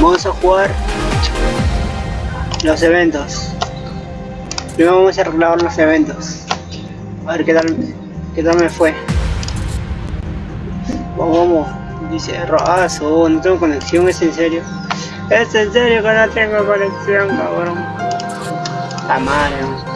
Vamos a jugar los eventos. Primero vamos a arreglar los eventos. A ver qué tal, qué tal me fue. Vamos, vamos dice Roazo, oh, no tengo conexión, es en serio. Es en serio que no tengo conexión, cabrón. La madre.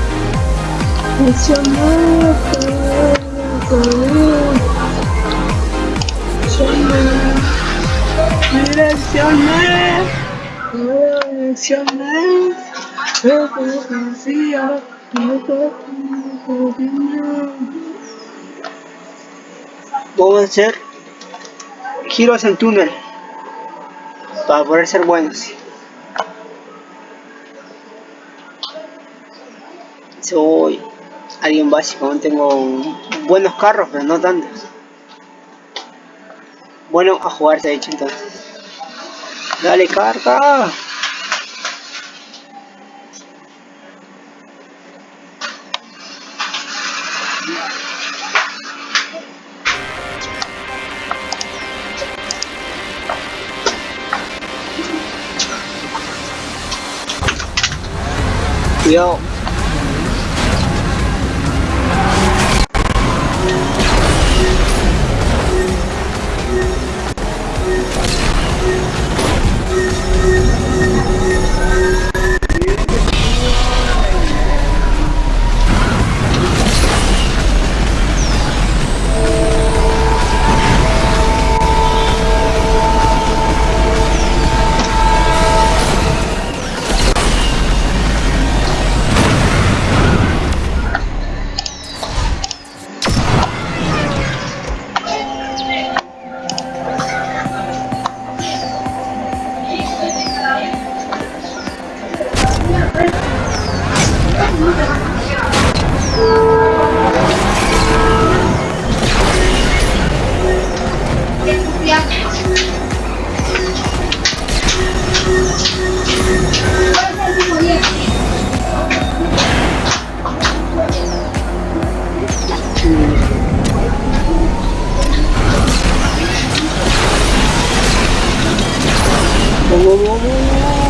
Vamos a hacer giros en túnel para poder ser buenos. Soy alguien básico, tengo buenos carros, pero no tantos. Bueno, a jugarse de hecho entonces. Dale carga. Cuidado. Oh,